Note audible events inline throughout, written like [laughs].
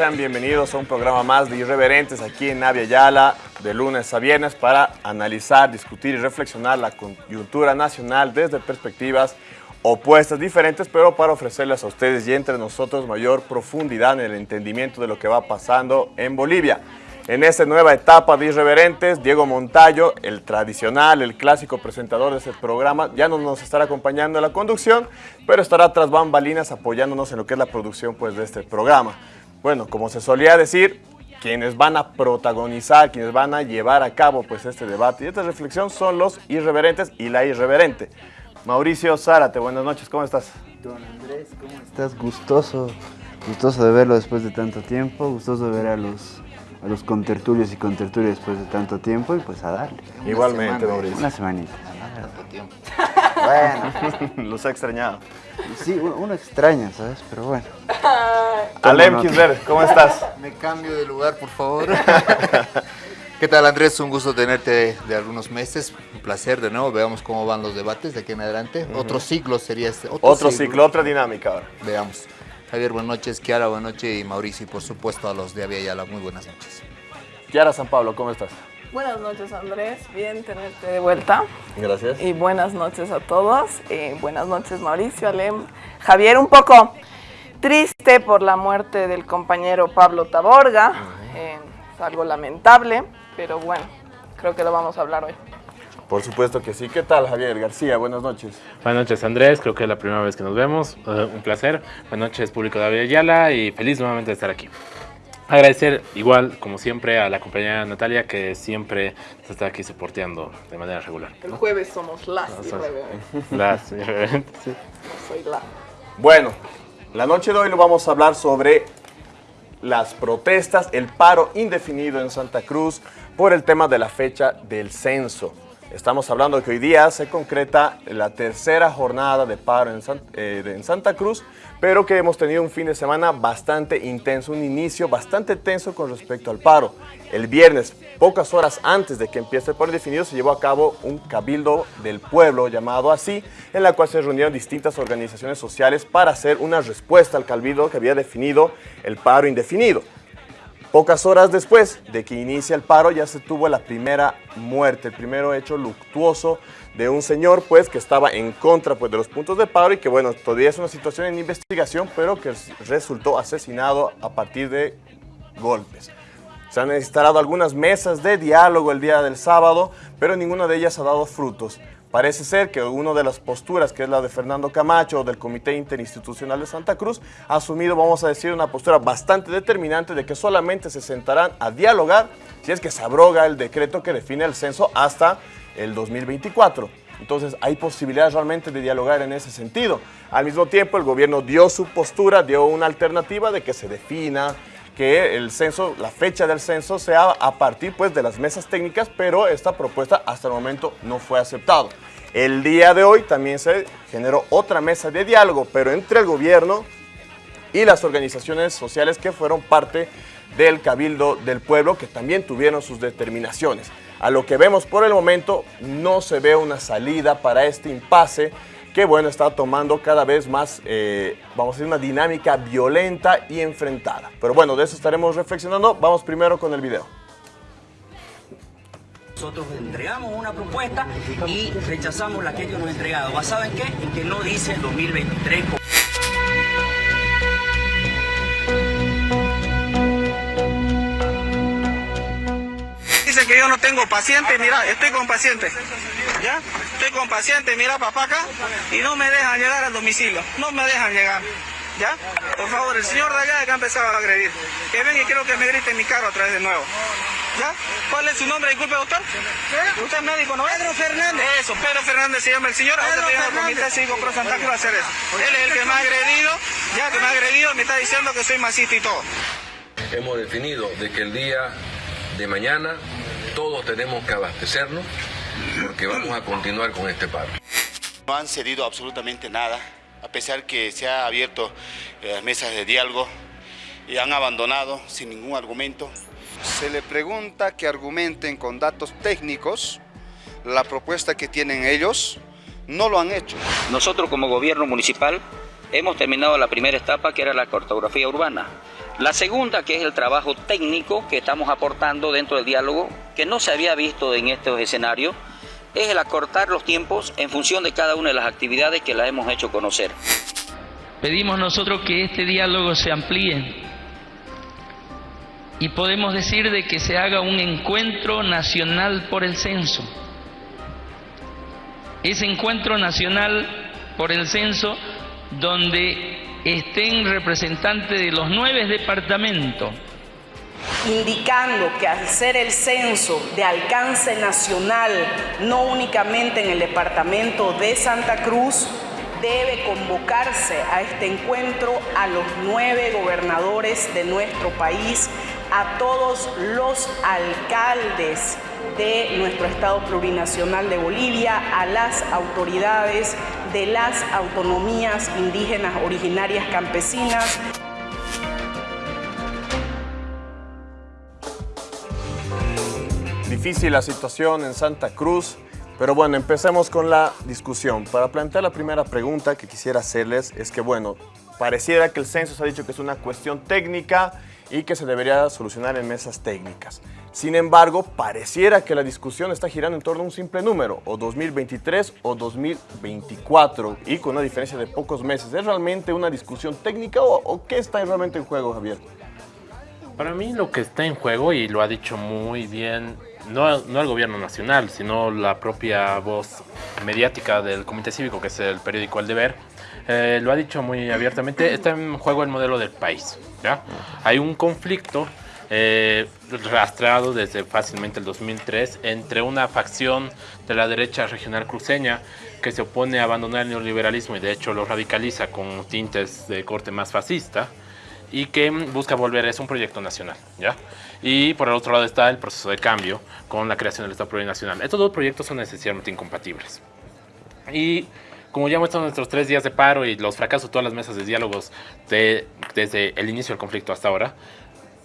sean bienvenidos a un programa más de Irreverentes aquí en Navia Yala, de lunes a viernes, para analizar, discutir y reflexionar la coyuntura nacional desde perspectivas opuestas, diferentes, pero para ofrecerles a ustedes y entre nosotros mayor profundidad en el entendimiento de lo que va pasando en Bolivia. En esta nueva etapa de Irreverentes, Diego Montayo, el tradicional, el clásico presentador de este programa, ya no nos estará acompañando en la conducción, pero estará tras bambalinas apoyándonos en lo que es la producción pues, de este programa. Bueno, como se solía decir, quienes van a protagonizar, quienes van a llevar a cabo pues, este debate y esta reflexión son los irreverentes y la irreverente. Mauricio Zárate, buenas noches, ¿cómo estás? Don Andrés, ¿cómo estás? Gustoso, gustoso de verlo después de tanto tiempo, gustoso de ver a los a los contertulios y contertulios después de tanto tiempo y pues a darle. Igualmente, Mauricio. Una semanita. Tiempo. Bueno, [laughs] los he extrañado. Sí, uno, extraña, ¿sabes? Pero bueno. Alem nota. Kisler, ¿cómo estás? Me cambio de lugar, por favor. [laughs] ¿Qué tal, Andrés? Un gusto tenerte de algunos meses. Un placer de nuevo. Veamos cómo van los debates de aquí en adelante. Otro ciclo sería este. Otro ciclo, otra dinámica ahora. Veamos. Javier, buenas noches. Kiara, buenas noches. Y Mauricio, y por supuesto a los de Aviala, muy buenas noches. Kiara San Pablo, ¿cómo estás? Buenas noches Andrés, bien tenerte de vuelta Gracias. y buenas noches a todos. Eh, buenas noches Mauricio, Alem, Javier, un poco triste por la muerte del compañero Pablo Taborga, eh, es algo lamentable, pero bueno, creo que lo vamos a hablar hoy. Por supuesto que sí. ¿Qué tal, Javier García? Buenas noches. Buenas noches Andrés, creo que es la primera vez que nos vemos, eh, un placer. Buenas noches público de Aviala y feliz nuevamente de estar aquí. Agradecer igual, como siempre, a la compañera Natalia que siempre se está aquí soporteando de manera regular. El jueves somos las sos- jueves, Las, [laughs] sí. no soy la. Bueno, la noche de hoy lo vamos a hablar sobre las protestas, el paro indefinido en Santa Cruz por el tema de la fecha del censo. Estamos hablando que hoy día se concreta la tercera jornada de paro en, eh, en Santa Cruz, pero que hemos tenido un fin de semana bastante intenso, un inicio bastante tenso con respecto al paro. El viernes, pocas horas antes de que empiece el paro indefinido, se llevó a cabo un cabildo del pueblo, llamado así, en la cual se reunieron distintas organizaciones sociales para hacer una respuesta al cabildo que había definido el paro indefinido. Pocas horas después de que inicia el paro ya se tuvo la primera muerte, el primero hecho luctuoso de un señor pues que estaba en contra pues de los puntos de paro y que bueno, todavía es una situación en investigación, pero que resultó asesinado a partir de golpes. Se han instalado algunas mesas de diálogo el día del sábado, pero ninguna de ellas ha dado frutos. Parece ser que una de las posturas, que es la de Fernando Camacho del Comité Interinstitucional de Santa Cruz, ha asumido, vamos a decir, una postura bastante determinante de que solamente se sentarán a dialogar si es que se abroga el decreto que define el censo hasta el 2024. Entonces hay posibilidades realmente de dialogar en ese sentido. Al mismo tiempo el gobierno dio su postura, dio una alternativa de que se defina que el censo, la fecha del censo sea a partir pues de las mesas técnicas, pero esta propuesta hasta el momento no fue aceptada. El día de hoy también se generó otra mesa de diálogo, pero entre el gobierno y las organizaciones sociales que fueron parte del Cabildo del Pueblo, que también tuvieron sus determinaciones. A lo que vemos por el momento, no se ve una salida para este impasse que, bueno, está tomando cada vez más, eh, vamos a decir, una dinámica violenta y enfrentada. Pero bueno, de eso estaremos reflexionando. Vamos primero con el video. Nosotros entregamos una propuesta y rechazamos la que ellos nos han entregado. ¿Basado en qué? En que no dice el 2023. Que yo no tengo paciente, mira, estoy con paciente. ¿Ya? Estoy con paciente, mira papá acá, y no me dejan llegar al domicilio. No me dejan llegar. ¿Ya? Por favor, el señor de allá que ha empezado a agredir. Que venga y quiero que me grite en mi carro otra vez de nuevo. ¿Ya? ¿Cuál es su nombre? Disculpe, doctor. Usted es médico, ¿no? Pedro Fernández. Eso, Pedro Fernández se llama el señor. Ahora al Comité Cívico Pro Santa Cruz a hacer eso. Él es el que me ha agredido, ya que me ha agredido, me está diciendo que soy masista y todo. hemos definido de que el día de mañana todos tenemos que abastecernos porque vamos a continuar con este paro. No han cedido absolutamente nada, a pesar que se ha abierto eh, las mesas de diálogo y han abandonado sin ningún argumento. Se le pregunta que argumenten con datos técnicos la propuesta que tienen ellos, no lo han hecho. Nosotros como gobierno municipal hemos terminado la primera etapa que era la cartografía urbana. La segunda, que es el trabajo técnico que estamos aportando dentro del diálogo, que no se había visto en estos escenarios, es el acortar los tiempos en función de cada una de las actividades que la hemos hecho conocer. Pedimos nosotros que este diálogo se amplíe y podemos decir de que se haga un encuentro nacional por el censo. Ese encuentro nacional por el censo donde estén representantes de los nueve departamentos. Indicando que al ser el censo de alcance nacional, no únicamente en el departamento de Santa Cruz, debe convocarse a este encuentro a los nueve gobernadores de nuestro país, a todos los alcaldes de nuestro Estado plurinacional de Bolivia, a las autoridades de las autonomías indígenas originarias campesinas. Difícil la situación en Santa Cruz, pero bueno, empecemos con la discusión. Para plantear la primera pregunta que quisiera hacerles es que, bueno, pareciera que el censo se ha dicho que es una cuestión técnica y que se debería solucionar en mesas técnicas. Sin embargo, pareciera que la discusión está girando en torno a un simple número, o 2023 o 2024, y con una diferencia de pocos meses. ¿Es realmente una discusión técnica o, qué está realmente en juego, Javier? Para mí lo que está en juego, y lo ha dicho muy bien, no, no el gobierno nacional, sino la propia voz mediática del Comité Cívico, que es el periódico El Deber, eh, lo ha dicho muy abiertamente, está en juego el modelo del país. ¿Ya? Hay un conflicto eh, rastreado desde fácilmente el 2003 entre una facción de la derecha regional cruceña que se opone a abandonar el neoliberalismo y de hecho lo radicaliza con tintes de corte más fascista y que busca volver, es un proyecto nacional, ¿ya? Y por el otro lado está el proceso de cambio con la creación del Estado plurinacional. Estos dos proyectos son necesariamente incompatibles. Y como ya muestran nuestros tres días de paro y los fracasos de todas las mesas de diálogos desde el inicio del conflicto hasta ahora,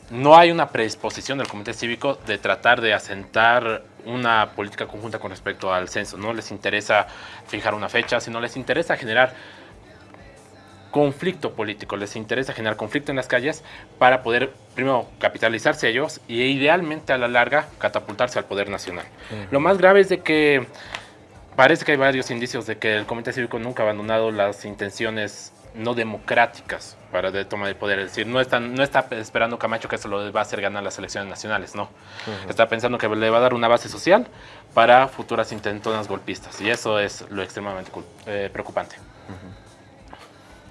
no hay una predisposición del Comité Cívico de tratar de asentar una política conjunta con respecto al censo. No les interesa fijar una fecha, sino les interesa generar conflicto político, les interesa generar conflicto en las calles para poder, primero, capitalizarse ellos y idealmente a la larga catapultarse al poder nacional. Lo más grave es de que parece que hay varios indicios de que el Comité Cívico nunca ha abandonado las intenciones no democráticas para de toma de poder. Es decir, no, no está esperando Camacho que eso lo va a hacer ganar las elecciones nacionales, no. Está pensando que le va a dar una base social para futuras intentonas golpistas. Y eso es lo extremadamente eh, preocupante.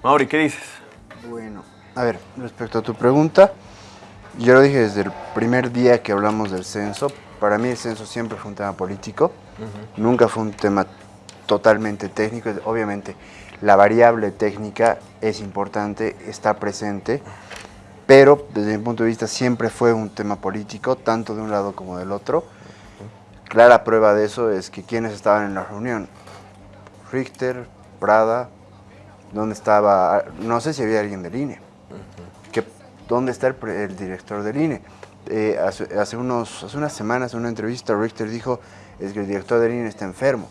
Mauri, ¿qué dices? Bueno, a ver, respecto a tu pregunta, yo lo dije desde el primer día que hablamos del censo. Para mí el censo siempre fue un tema político, nunca fue un tema totalmente técnico. Obviamente, la variable técnica es importante, está presente, pero desde mi punto de vista siempre fue un tema político, tanto de un lado como del otro. Clara prueba de eso es que quienes estaban en la reunión, Richter, Prada, ¿dónde estaba? No sé si había alguien del INE. ¿Dónde está el, director del INE? Eh, hace, unos, hace unas semanas en una entrevista Richter dijo es que el director del INE está enfermo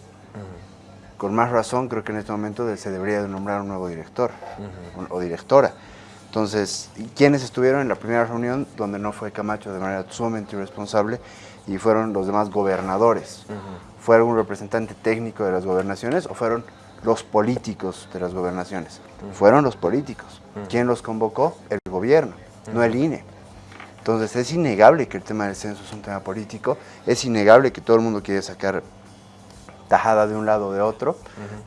con más razón creo que en este momento se debería de nombrar un nuevo director o directora. Entonces, ¿quiénes estuvieron en la primera reunión donde no fue Camacho de manera sumamente irresponsable y fueron los demás gobernadores? ¿Fue algún representante técnico de las gobernaciones o fueron los políticos de las gobernaciones? Fueron los políticos. ¿Quién los convocó? El gobierno, no el INE. Entonces es innegable que el tema del censo es un tema político, es innegable que todo el mundo quiere sacar tajada de un lado o de otro.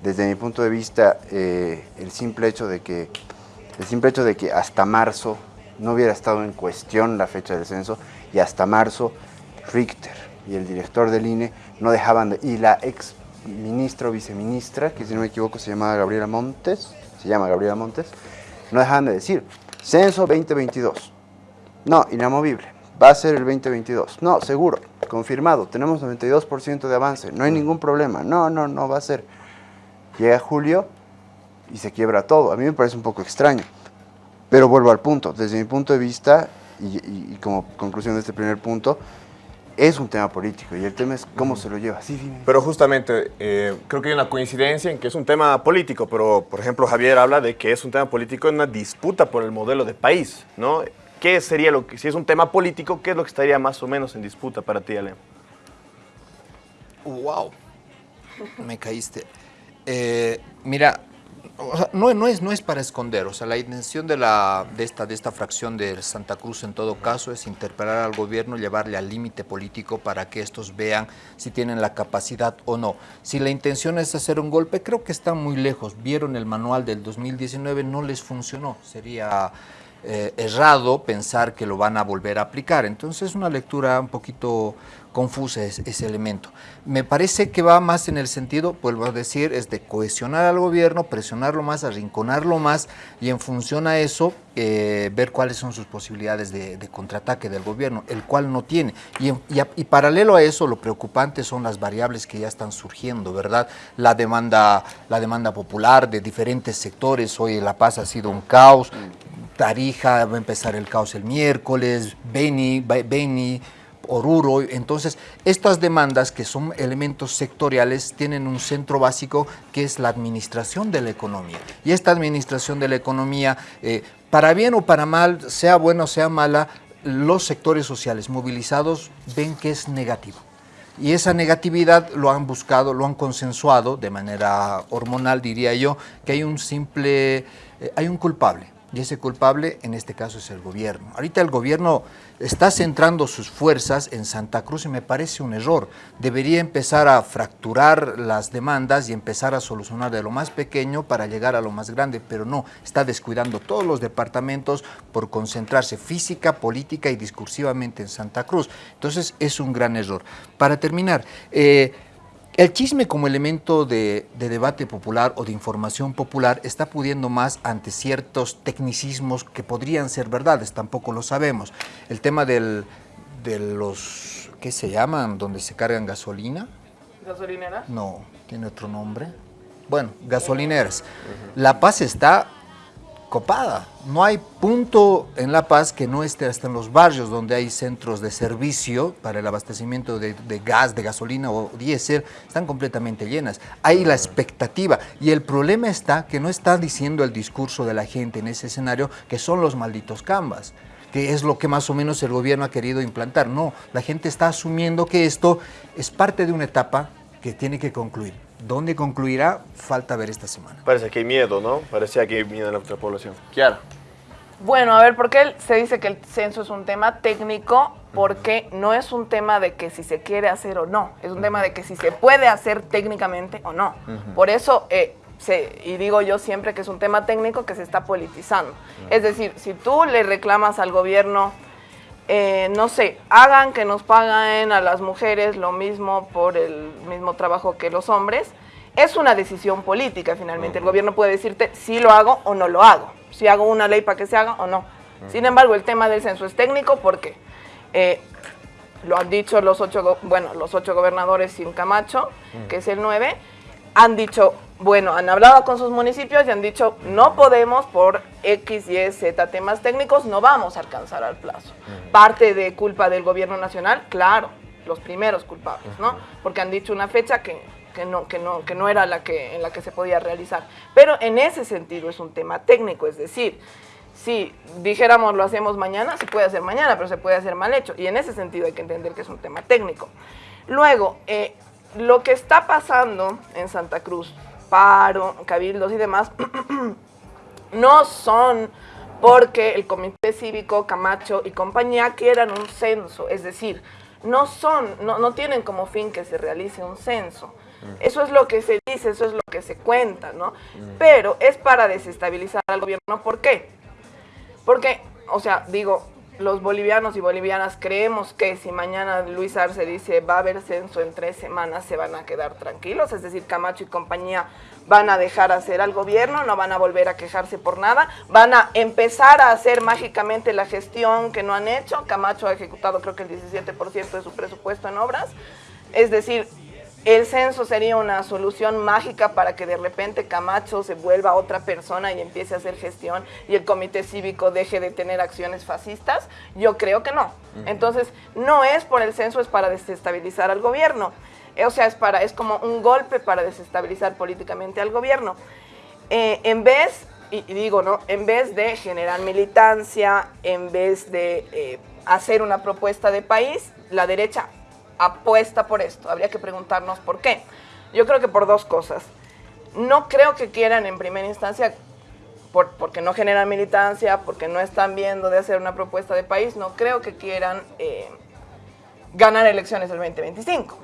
Desde mi punto de vista, eh, el, simple hecho de que, el simple hecho de que hasta marzo no hubiera estado en cuestión la fecha del censo y hasta marzo Richter y el director del INE no dejaban de, y la ex ministra o viceministra, que si no me equivoco se llama Gabriela Montes, se llama Gabriela Montes, no dejaban de decir, censo 2022, no, inamovible, va a ser el 2022. No, seguro, confirmado, tenemos 92% de avance, no hay ningún problema. No, no, no va a ser. Llega julio y se quiebra todo. A mí me parece un poco extraño. Pero vuelvo al punto. Desde mi punto de vista, y, como conclusión de este primer punto, es un tema político y el tema es cómo se lo lleva. Sí, Pero justamente, eh, creo que hay una coincidencia en que es un tema político, pero por ejemplo Javier habla de que es un tema político en una disputa por el modelo de país, ¿no? ¿Qué sería lo que, si es un tema político, qué es lo que estaría más o menos en disputa para ti, Ale? Wow, me caíste. Eh, mira, no, es, no es para esconder, o sea, la intención de, la, de, esta, de esta fracción de Santa Cruz en todo caso es interpelar al gobierno, llevarle al límite político para que estos vean si tienen la capacidad o no. Si la intención es hacer un golpe, creo que están muy lejos. Vieron el manual del 2019, no les funcionó. Sería eh, errado pensar que lo van a volver a aplicar. Entonces, es una lectura un poquito confusa ese elemento. Me parece que va más en el sentido, vuelvo a decir, es de cohesionar al gobierno, presionarlo más, arrinconarlo más y en función a eso eh, ver cuáles son sus posibilidades de, contraataque del gobierno, el cual no tiene. Y, y, paralelo a eso, lo preocupante son las variables que ya están surgiendo, ¿verdad? La demanda, la demanda popular de diferentes sectores, hoy La Paz ha sido un caos, Tarija va a empezar el caos el miércoles, Beni, Beni Oruro. Entonces, estas demandas, que son elementos sectoriales, tienen un centro básico que es la administración de la economía. Y esta administración de la economía, eh, para bien o para mal, sea buena o sea mala, los sectores sociales movilizados ven que es negativo. Y esa negatividad lo han buscado, lo han consensuado de manera hormonal, diría yo, que hay un simple, eh, hay un culpable y ese culpable en este caso es el gobierno. Ahorita el gobierno está centrando sus fuerzas en Santa Cruz y me parece un error. Debería empezar a fracturar las demandas y empezar a solucionar de lo más pequeño para llegar a lo más grande, pero no, está descuidando todos los departamentos por concentrarse física, política y discursivamente en Santa Cruz. Entonces es un gran error. Para terminar, eh, el chisme como elemento de, debate popular o de información popular está pudiendo más ante ciertos tecnicismos que podrían ser verdades, tampoco lo sabemos. El tema del, de los, ¿qué se llaman? Donde se cargan gasolina. ¿Gasolinera? No, tiene otro nombre. Bueno, gasolineras. La Paz está copada. No hay punto en La Paz que no esté hasta en los barrios donde hay centros de servicio para el abastecimiento de, gas, de gasolina o diésel, están completamente llenas. Hay la expectativa y el problema está que no está diciendo el discurso de la gente en ese escenario que son los malditos cambas que es lo que más o menos el gobierno ha querido implantar. No, la gente está asumiendo que esto es parte de una etapa que tiene que concluir. ¿Dónde concluirá? Falta ver esta semana. Parece que hay miedo, ¿no? Parecía que hay miedo en la otra población. Kiara. Bueno, a ver, ¿por qué se dice que el censo es un tema técnico? Porque no es un tema de que si se quiere hacer o no, es un tema de que si se puede hacer técnicamente o no. Por eso, eh, y digo yo siempre que es un tema técnico que se está politizando. Es decir, si tú le reclamas al gobierno eh, no sé, hagan que nos paguen a las mujeres lo mismo por el mismo trabajo que los hombres, es una decisión política finalmente. El gobierno puede decirte si lo hago o no lo hago, si hago una ley para que se haga o no. Sin embargo, el tema del censo es técnico porque eh, lo han dicho los ocho, bueno, los ocho gobernadores sin Camacho, que es el nueve, han dicho, bueno, han hablado con sus municipios y han dicho, no podemos por X, Y, Z temas técnicos, no vamos a alcanzar al plazo. Parte de culpa del gobierno nacional, claro, los primeros culpables, ¿no? Porque han dicho una fecha que, no, que, no, que no era la que, en la que se podía realizar. Pero en ese sentido es un tema técnico, es decir, si dijéramos lo hacemos mañana, se puede hacer mañana, pero se puede hacer mal hecho. Y en ese sentido hay que entender que es un tema técnico. Luego, eh, lo que está pasando en Santa Cruz, paro, cabildos y demás, [clears throat] no son porque el Comité Cívico, Camacho y compañía quieran un censo, es decir, no son, no, no tienen como fin que se realice un censo. Eso es lo que se dice, eso es lo que se cuenta, ¿no? Pero es para desestabilizar al gobierno. ¿Por qué? Porque, o sea, digo, los bolivianos y bolivianas creemos que si mañana Luis Arce dice va a haber censo en tres semanas se van a quedar tranquilos, es decir, Camacho y compañía van a dejar hacer al gobierno, no van a volver a quejarse por nada, van a empezar a hacer mágicamente la gestión que no han hecho, Camacho ha ejecutado creo que el 17% de su presupuesto en obras, es decir, el censo sería una solución mágica para que de repente Camacho se vuelva otra persona y empiece a hacer gestión y el comité cívico deje de tener acciones fascistas. Yo creo que no. Entonces, no es por el censo, es para desestabilizar al gobierno. O sea, es, para, es como un golpe para desestabilizar políticamente al gobierno. Eh, en vez y, digo, ¿no? En vez de generar militancia, en vez de eh, hacer una propuesta de país, la derecha apuesta por esto. Habría que preguntarnos por qué. Yo creo que por dos cosas. No creo que quieran en primera instancia, porque no generan militancia, porque no están viendo de hacer una propuesta de país, no creo que quieran eh, ganar elecciones el 2025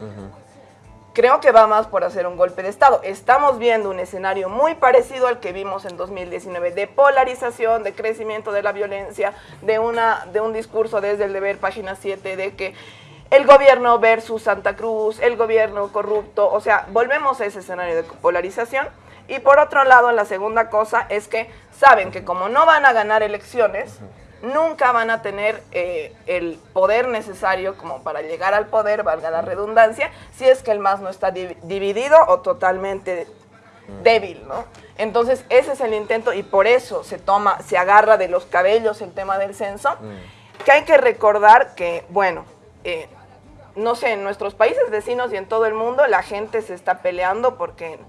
creo que va más por hacer un golpe de Estado. Estamos viendo un escenario muy parecido al que vimos en 2019, de polarización, de crecimiento de la violencia, de, una, de un discurso desde el deber, página 7, de que el gobierno versus Santa Cruz, el gobierno corrupto, o sea, volvemos a ese escenario de polarización. Y por otro lado, la segunda cosa es que saben que como no van a ganar elecciones, nunca van a tener eh, el poder necesario como para llegar al poder, valga la redundancia, si es que el MAS no está dividido o totalmente débil, ¿no? Entonces, ese es el intento y por eso se toma, se agarra de los cabellos el tema del censo, que hay que recordar que, bueno, eh, no sé, en nuestros países vecinos y en todo el mundo la gente se está peleando porque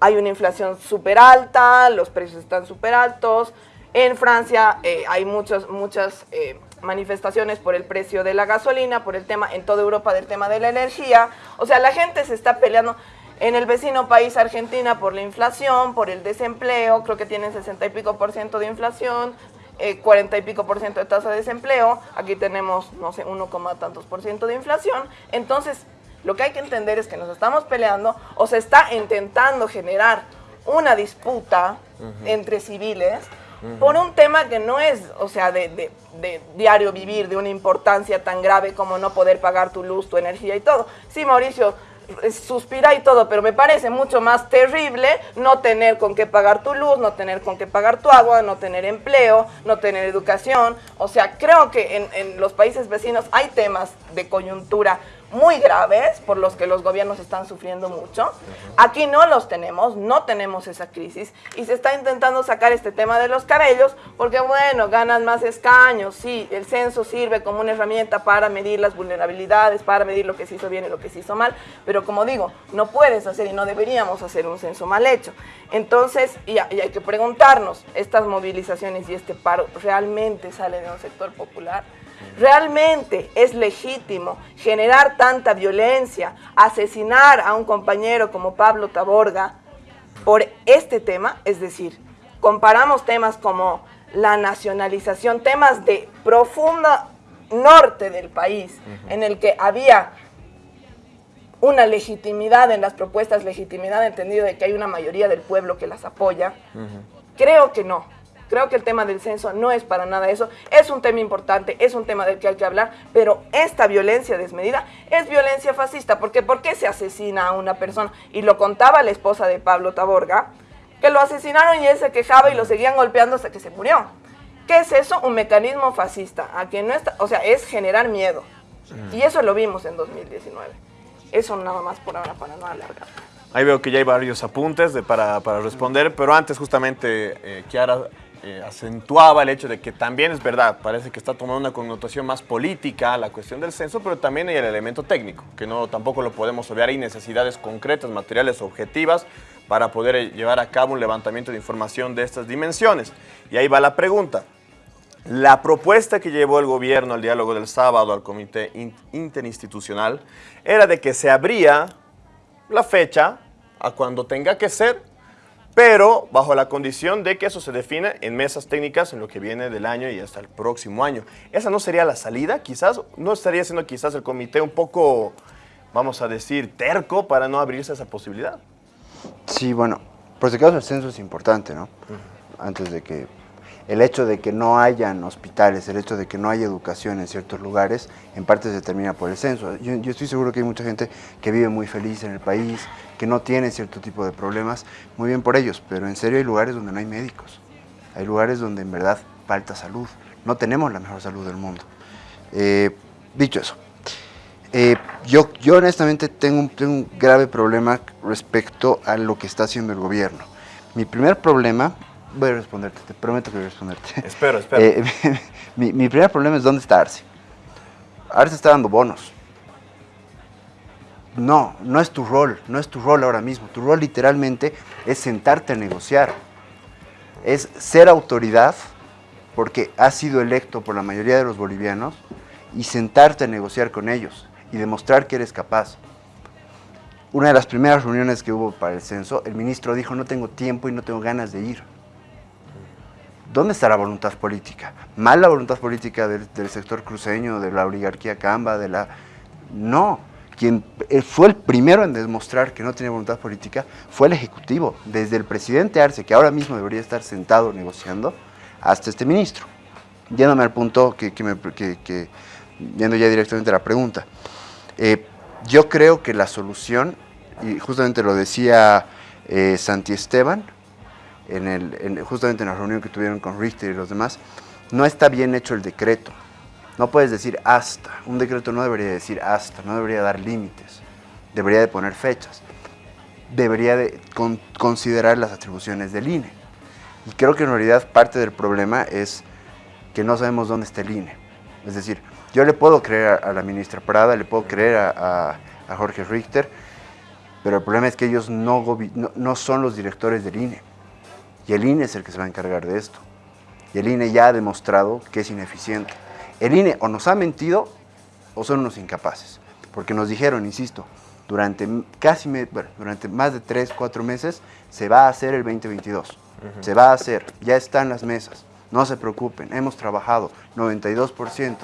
hay una inflación súper alta, los precios están súper altos, en Francia eh, hay muchas, muchas eh, manifestaciones por el precio de la gasolina, por el tema, en toda Europa del tema de la energía. O sea, la gente se está peleando en el vecino país Argentina por la inflación, por el desempleo, creo que tienen 60 y pico por ciento de inflación, 40 eh, y pico por ciento de tasa de desempleo, aquí tenemos, no sé, 1, tantos por ciento de inflación. Entonces, lo que hay que entender es que nos estamos peleando o se está intentando generar una disputa entre civiles por un tema que no es, o sea, de, diario vivir, de una importancia tan grave como no poder pagar tu luz, tu energía y todo. Sí, Mauricio, suspira y todo, pero me parece mucho más terrible no tener con qué pagar tu luz, no tener con qué pagar tu agua, no tener empleo, no tener educación. O sea, creo que en, en los países vecinos hay temas de coyuntura muy graves por los que los gobiernos están sufriendo mucho. Aquí no los tenemos, no tenemos esa crisis y se está intentando sacar este tema de los cabellos porque, bueno, ganan más escaños, sí, el censo sirve como una herramienta para medir las vulnerabilidades, para medir lo que se hizo bien y lo que se hizo mal, pero como digo, no puedes hacer y no deberíamos hacer un censo mal hecho. Entonces, y, hay que preguntarnos, ¿estas movilizaciones y este paro realmente sale de un sector popular? ¿Realmente es legítimo generar tanta violencia, asesinar a un compañero como Pablo Taborga por este tema? Es decir, comparamos temas como la nacionalización, temas de profundo norte del país, en el que había una legitimidad en las propuestas, legitimidad entendido de que hay una mayoría del pueblo que las apoya. Creo que no. Creo que el tema del censo no es para nada eso. Es un tema importante, es un tema del que hay que hablar, pero esta violencia desmedida es violencia fascista. Porque ¿por qué se asesina a una persona? Y lo contaba la esposa de Pablo Taborga, que lo asesinaron y él se quejaba y lo seguían golpeando hasta que se murió. ¿Qué es eso? Un mecanismo fascista. A quien no está, o sea, es generar miedo. Y eso lo vimos en 2019. Eso nada más por ahora para no alargar. Ahí veo que ya hay varios apuntes de, para, responder, pero antes justamente, eh, Kiara, eh, acentuaba el hecho de que también es verdad, parece que está tomando una connotación más política la cuestión del censo, pero también hay el elemento técnico, que no tampoco lo podemos obviar, hay necesidades concretas, materiales, objetivas, para poder eh, llevar a cabo un levantamiento de información de estas dimensiones. Y ahí va la pregunta. La propuesta que llevó el gobierno al diálogo del sábado al comité interinstitucional era de que se abría la fecha a cuando tenga que ser pero bajo la condición de que eso se define en mesas técnicas en lo que viene del año y hasta el próximo año. ¿Esa no sería la salida? Quizás, ¿no estaría siendo quizás el comité un poco, vamos a decir, terco para no abrirse esa posibilidad? Sí, bueno, por si acaso el censo es importante, ¿no? Antes de que el hecho de que no hayan hospitales, el hecho de que no haya educación en ciertos lugares, en parte se determina por el censo. Yo, estoy seguro que hay mucha gente que vive muy feliz en el país, que no tiene cierto tipo de problemas, muy bien por ellos, pero en serio hay lugares donde no hay médicos, hay lugares donde en verdad falta salud, no tenemos la mejor salud del mundo. Eh, dicho eso, eh, yo, yo honestamente tengo tengo un grave problema respecto a lo que está haciendo el gobierno. Mi primer problema Voy a responderte, te prometo que voy a responderte. Espero, espero. [laughs] Eh, [laughs] mi, primer problema es dónde está Arce. Arce está dando bonos. No, no es tu rol, no es tu rol ahora mismo. Tu rol literalmente es sentarte a negociar. es ser autoridad, porque has sido electo por la mayoría de los bolivianos, y sentarte a negociar con ellos y demostrar que eres capaz. Una de las primeras reuniones que hubo para el censo, el ministro dijo, no tengo tiempo y no tengo ganas de ir. ¿Dónde está la voluntad política? ¿Mal la voluntad política del, del sector cruceño, de la oligarquía camba, de la... No, quien fue el primero en demostrar que no tenía voluntad política fue el Ejecutivo, desde el presidente Arce, que ahora mismo debería estar sentado negociando, hasta este ministro. Yéndome al punto que, que, me, que, que yendo ya directamente a la pregunta. Eh, yo creo que la solución, y justamente lo decía eh, Santi Esteban, en el, en, justamente en la reunión que tuvieron con Richter y los demás, no está bien hecho el decreto. No puedes decir hasta. Un decreto no debería decir hasta, no debería dar límites. Debería de poner fechas. Debería de con, considerar las atribuciones del INE. Y creo que en realidad parte del problema es que no sabemos dónde está el INE. Es decir, yo le puedo creer a, la ministra Prada, le puedo creer a, Jorge Richter, pero el problema es que ellos no, no son los directores del INE. Y el INE es el que se va a encargar de esto. Y el INE ya ha demostrado que es ineficiente. El INE o nos ha mentido o son unos incapaces. Porque nos dijeron, insisto, durante casi bueno, durante más de 3, 4 meses se va a hacer el 2022. Uh -huh. Se va a hacer, ya están las mesas. No se preocupen, hemos trabajado 92%.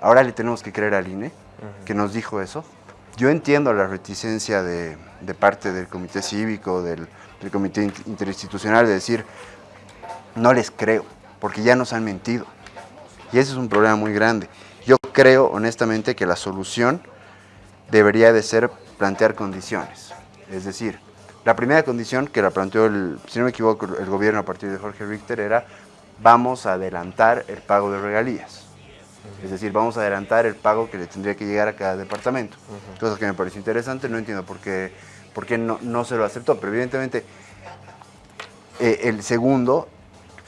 Ahora le tenemos que creer al INE, uh -huh. que nos dijo eso. Yo entiendo la reticencia de, de parte del comité cívico, del, del, comité interinstitucional, de decir, no les creo, porque ya nos han mentido. Y ese es un problema muy grande. Yo creo, honestamente, que la solución debería de ser plantear condiciones. Es decir, la primera condición que la planteó, el, si no me equivoco, el gobierno a partir de Jorge Richter era vamos a adelantar el pago de regalías. Es decir, vamos a adelantar el pago que le tendría que llegar a cada departamento. Uh -huh. Cosa que me pareció interesante, no entiendo por qué, por qué no, no se lo aceptó, pero evidentemente eh, el segundo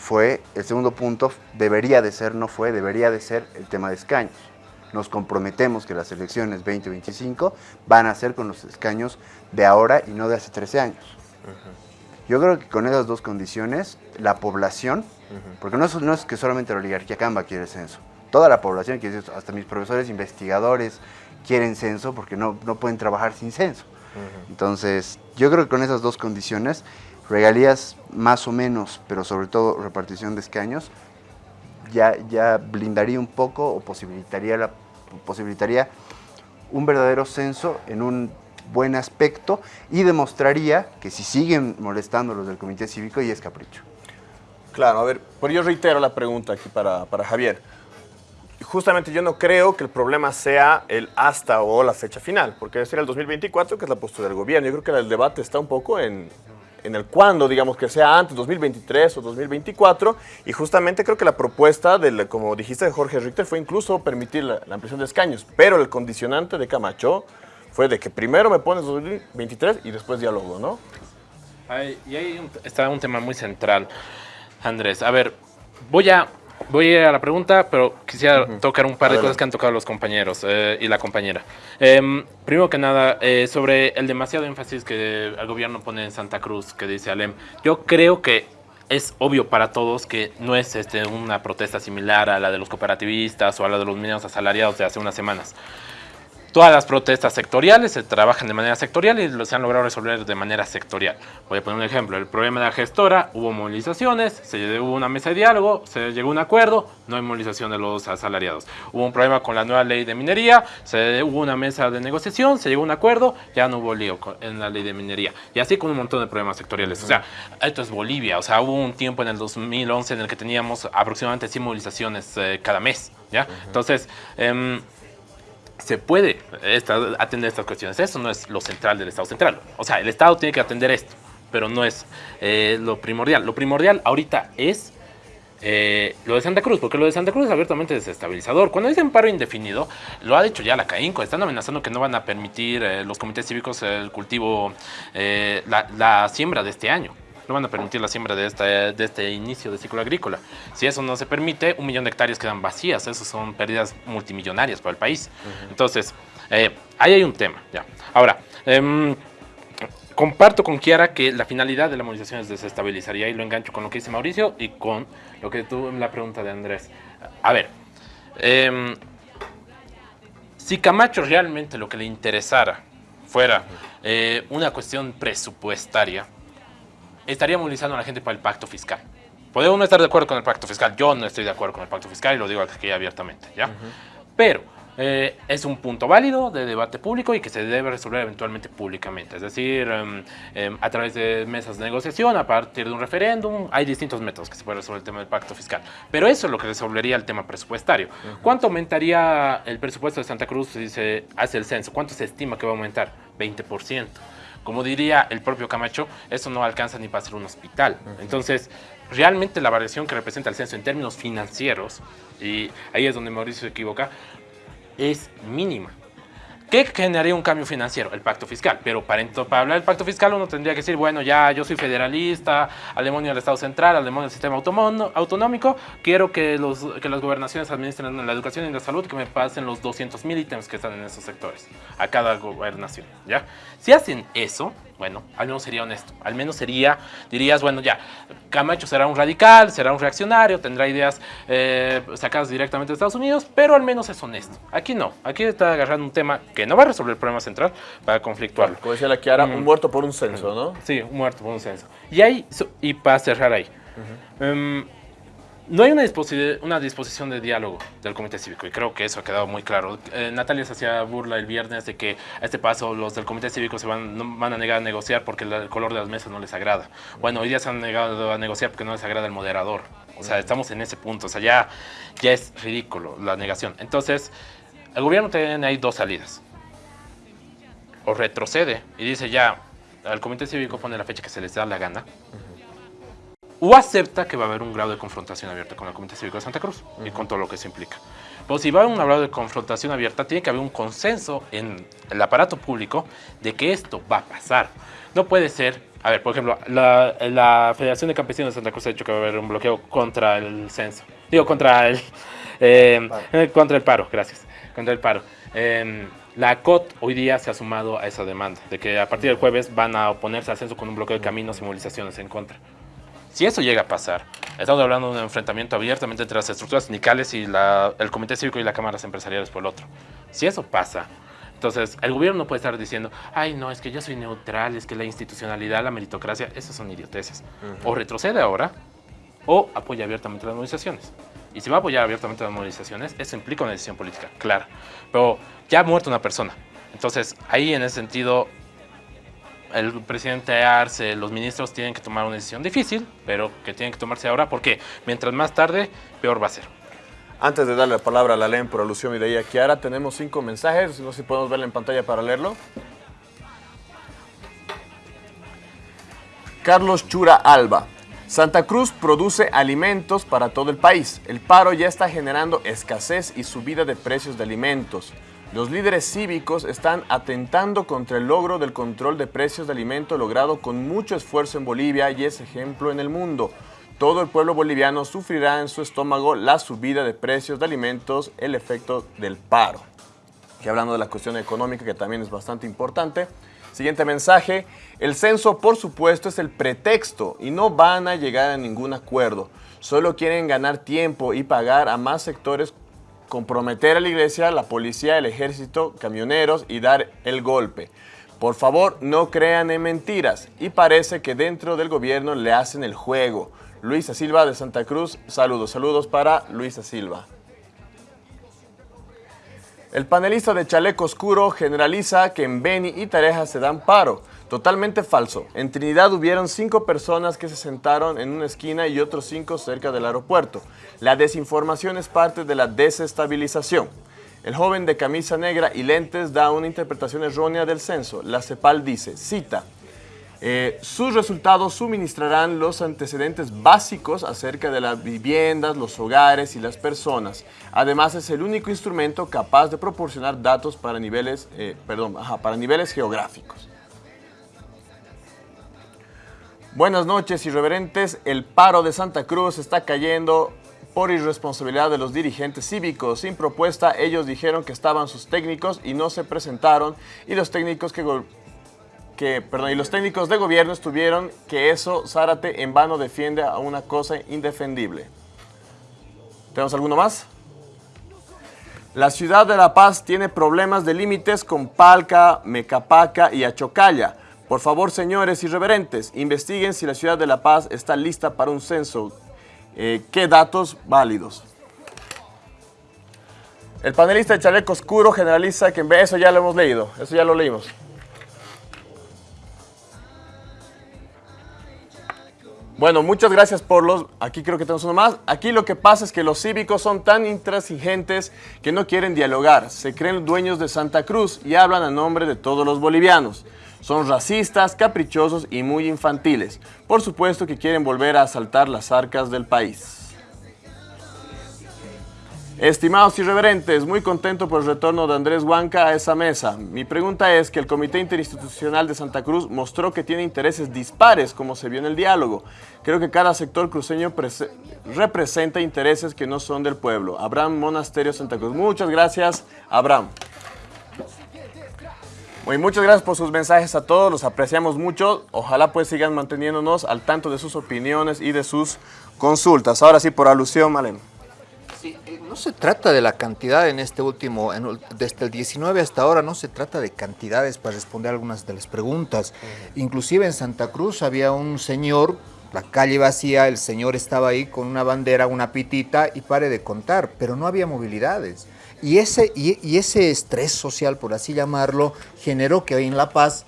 fue, el segundo punto debería de ser, no fue, debería de ser el tema de escaños. Nos comprometemos que las elecciones 2025 van a ser con los escaños de ahora y no de hace 13 años. Uh -huh. Yo creo que con esas dos condiciones, la población, uh -huh. porque no es, no es que solamente la oligarquía Camba quiere censo, toda la población, quiere hasta mis profesores investigadores quieren censo porque no, no pueden trabajar sin censo. Uh -huh. Entonces, yo creo que con esas dos condiciones, regalías más o menos, pero sobre todo repartición de escaños, ya, ya blindaría un poco o posibilitaría, la, posibilitaría un verdadero censo en un buen aspecto y demostraría que si siguen molestando los del comité cívico y es capricho. Claro, a ver, por yo reitero la pregunta aquí para, para Javier. Justamente yo no creo que el problema sea el hasta o la fecha final, porque es el 2024 que es la postura del gobierno. Yo creo que el debate está un poco en, en el cuándo, digamos que sea antes, 2023 o 2024, y justamente creo que la propuesta, del, como dijiste de Jorge Richter, fue incluso permitir la, ampliación de escaños, pero el condicionante de Camacho fue de que primero me pones 2023 y después diálogo, ¿no? Y ahí está un tema muy central, Andrés. A ver, voy a Voy a la pregunta, pero quisiera uh -huh. tocar un par de cosas que han tocado los compañeros eh, y la compañera. Eh, primero que nada, eh, sobre el demasiado énfasis que el gobierno pone en Santa Cruz, que dice Alem. Yo creo que es obvio para todos que no es este, una protesta similar a la de los cooperativistas o a la de los mineros asalariados de hace unas semanas. Todas las protestas sectoriales se trabajan de manera sectorial y se han logrado resolver de manera sectorial. Voy a poner un ejemplo. El problema de la gestora, hubo movilizaciones, se hubo una mesa de diálogo, se llegó a un acuerdo, no hay movilización de los asalariados. Hubo un problema con la nueva ley de minería, se hubo una mesa de negociación, se llegó a un acuerdo, ya no hubo lío en la ley de minería. Y así con un montón de problemas sectoriales. O sea, esto es Bolivia. O sea, hubo un tiempo en el 2011 en el que teníamos aproximadamente 100 movilizaciones eh, cada mes. ¿ya? Entonces... Eh, se puede atender estas cuestiones. Eso no es lo central del Estado central. O sea, el Estado tiene que atender esto, pero no es eh, lo primordial. Lo primordial ahorita es eh, lo de Santa Cruz, porque lo de Santa Cruz es abiertamente desestabilizador. Cuando dicen paro indefinido, lo ha dicho ya la CAINCO, están amenazando que no van a permitir eh, los comités cívicos el cultivo, eh, la siembra de este año no van a permitir la siembra de este, de este inicio de ciclo agrícola. Si eso no se permite, un millón de hectáreas quedan vacías. Eso son pérdidas multimillonarias para el país. Uh -huh. Entonces, eh, ahí hay un tema. Ya. Ahora, eh, comparto con Kiara que la finalidad de la movilización es desestabilizar. Y ahí lo engancho con lo que dice Mauricio y con lo que tuvo la pregunta de Andrés. A ver, em, si Camacho realmente lo que le interesara fuera eh, una cuestión presupuestaria, estaría movilizando a la gente para el pacto fiscal. Podemos no estar de acuerdo con el pacto fiscal. Yo no estoy de acuerdo con el pacto fiscal y lo digo aquí abiertamente, ¿ya? Pero eh, es un punto válido de debate público y que se debe resolver eventualmente públicamente. Es decir, em, em, a través de mesas de negociación, a partir de un referéndum, hay distintos métodos que se puede resolver el tema del pacto fiscal. Pero eso es lo que resolvería el tema presupuestario. ¿Cuánto aumentaría el presupuesto de Santa Cruz si se hace el censo? ¿Cuánto se estima que va a aumentar? 20%. Como diría el propio Camacho, eso no alcanza ni para hacer un hospital. Entonces, realmente la variación que representa el censo en términos financieros, y ahí es donde Mauricio se equivoca, es mínima. ¿Qué generaría un cambio financiero? El pacto fiscal. Pero para, hablar del pacto fiscal uno tendría que decir, bueno, ya yo soy federalista, al demonio del Estado Central, al demonio del sistema autonómico, quiero que, los, que las gobernaciones administren la educación y la salud, que me pasen los 200 mil ítems que están en esos sectores, a cada gobernación. ¿ya? Si hacen eso, bueno, al menos sería honesto. Al menos sería, dirías, bueno, ya, Camacho será un radical, será un reaccionario, tendrá ideas eh, sacadas directamente de Estados Unidos, pero al menos es honesto. Aquí no. Aquí está agarrando un tema que no va a resolver el problema central para conflictuarlo. Como decía la Kiara, un muerto por un censo, ¿no? Sí, un muerto por un censo. Y ahí, y para cerrar ahí, no hay una, disposición de diálogo del Comité Cívico y creo que eso ha quedado muy claro. Eh, Natalia se hacía burla el viernes de que a este paso los del Comité Cívico se van, a negar a negociar porque el color de las mesas no les agrada. Bueno, hoy día se han negado a negociar porque no les agrada el moderador. O sea, estamos en ese punto. O sea, ya, ya es ridículo la negación. Entonces, el gobierno tiene ahí dos salidas. O retrocede y dice ya, el Comité Cívico pone la fecha que se les da la gana o acepta que va a haber un grado de confrontación abierta con el Comité Cívico de Santa Cruz y con todo lo que se implica. Pero si va a haber un grado de confrontación abierta, tiene que haber un consenso en el aparato público de que esto va a pasar. No puede ser, a ver, por ejemplo, la, Federación de Campesinos de Santa Cruz ha dicho que va a haber un bloqueo contra el censo. Digo, contra el, eh, contra el paro, gracias, contra el paro. Em, la COT hoy día se ha sumado a esa demanda, de que a partir del jueves van a oponerse al censo con un bloqueo de caminos y movilizaciones en contra. Si eso llega a pasar, estamos hablando de un enfrentamiento abiertamente entre las estructuras sindicales y el Comité Cívico y las cámaras empresariales por el otro. Si eso pasa, entonces el gobierno no puede estar diciendo, ay no, es que yo soy neutral, es que la institucionalidad, la meritocracia, esas son idioteces. O retrocede ahora, o apoya abiertamente las movilizaciones. Y si va a apoyar abiertamente las movilizaciones, eso implica una decisión política, clara. Pero ya ha muerto una persona. Entonces, ahí en ese sentido, el presidente Arce, los ministros tienen que tomar una decisión difícil, pero que tienen que tomarse ahora porque mientras más tarde, peor va a ser. Antes de darle la palabra a la LEN por alusión y de ahí a Kiara, tenemos cinco mensajes, no sé si podemos verla en pantalla para leerlo. Carlos Chura Alba. Santa Cruz produce alimentos para todo el país. El paro ya está generando escasez y subida de precios de alimentos. Los líderes cívicos están atentando contra el logro del control de precios de alimento logrado con mucho esfuerzo en Bolivia y es ejemplo en el mundo. Todo el pueblo boliviano sufrirá en su estómago la subida de precios de alimentos, el efecto del paro. Y hablando de la cuestión económica, que también es bastante importante. Siguiente mensaje, el censo por supuesto es el pretexto y no van a llegar a ningún acuerdo. Solo quieren ganar tiempo y pagar a más sectores comprometer a la iglesia, la policía, el ejército, camioneros y dar el golpe. Por favor, no crean en mentiras. Y parece que dentro del gobierno le hacen el juego. Luisa Silva de Santa Cruz, saludos. Saludos para Luisa Silva. El panelista de Chaleco Oscuro generaliza que en Beni y Tareja se dan paro. Totalmente falso. En Trinidad hubieron cinco personas que se sentaron en una esquina y otros cinco cerca del aeropuerto. La desinformación es parte de la desestabilización. El joven de camisa negra y lentes da una interpretación errónea del censo. La CEPAL dice, cita, eh, sus resultados suministrarán los antecedentes básicos acerca de las viviendas, los hogares y las personas. Además, es el único instrumento capaz de proporcionar datos para niveles, eh, perdón, para niveles geográficos. Buenas noches, irreverentes. El paro de Santa Cruz está cayendo por irresponsabilidad de los dirigentes cívicos. Sin propuesta, ellos dijeron que estaban sus técnicos y no se presentaron. Y los técnicos que, que, perdón, y los técnicos de gobierno estuvieron que eso Zárate en vano defiende a una cosa indefendible. ¿Tenemos alguno más? La ciudad de La Paz tiene problemas de límites con Palca, Mecapaca y Achocalla. Por favor, señores irreverentes, investiguen si la ciudad de La Paz está lista para un censo. Eh, ¿Qué datos válidos? El panelista de chaleco oscuro generaliza que eso ya lo hemos leído, eso ya lo leímos. Bueno, muchas gracias por los... Aquí creo que tenemos uno más. Aquí lo que pasa es que los cívicos son tan intransigentes que no quieren dialogar. Se creen dueños de Santa Cruz y hablan a nombre de todos los bolivianos. Son racistas, caprichosos y muy infantiles. Por supuesto que quieren volver a asaltar las arcas del país. Estimados irreverentes, muy contento por el retorno de Andrés Huanca a esa mesa. Mi pregunta es que el Comité Interinstitucional de Santa Cruz mostró que tiene intereses dispares, como se vio en el diálogo. Creo que cada sector cruceño representa intereses que no son del pueblo. Abraham Monasterio Santa Cruz. Muchas gracias, Abraham. Muy, muchas gracias por sus mensajes a todos, los apreciamos mucho. Ojalá pues sigan manteniéndonos al tanto de sus opiniones y de sus consultas. Ahora sí, por alusión, Malen. Eh, no se trata de la cantidad en este último, desde el 19 hasta ahora, no se trata de cantidades para responder algunas de las preguntas. Inclusive en Santa Cruz había un señor, la calle vacía, el señor estaba ahí con una bandera, una pitita y pare de contar, pero no había movilidades. Y ese, y ese estrés social, por así llamarlo, generó que hoy en La Paz